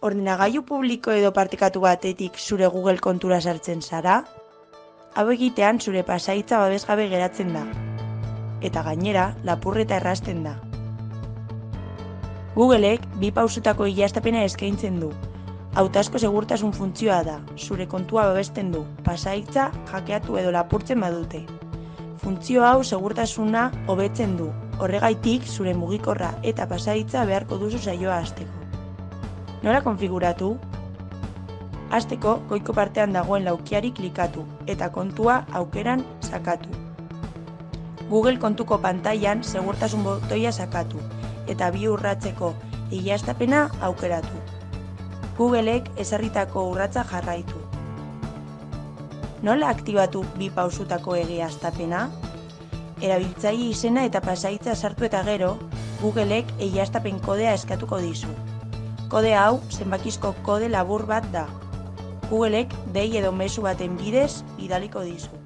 Ordenagailu publiko edo partekatu batetik zure Google kontura sartzen zara? Hau egitean zure pasaitza babesgabe geratzen da. Eta gainera, lapurreta errasten da. Googleek bi pausutako ilastapena eskaintzen du. Hautazko segurtasun funtzioa da, zure kontua babesten du, pasaitza jakeatu edo lapurtzen badute. Funtzio hau segurtasuna hobetzen du, horregaitik zure mugikorra eta pasaitza beharko duzu saioa hasteko. Nola konfiguratu? Hasteko goiko partean dagoen laukiari klikatu eta kontua aukeran sakatu. Google kontuko pantailan segurtasun botoia sakatu eta bi urratzeko ilastapena aukeratu. Googleek ezarritako urratza jarraitu. Nola aktibatu bi pausutako egiaztapena? Erabiltzaile izena eta pasaitza sartu eta gero, Googleek egiaztapen kodea eskatuko dizu. Kode hau zenbakizko kode labur bat da. Googleek dei edo mezu baten bidez idaliko dizu.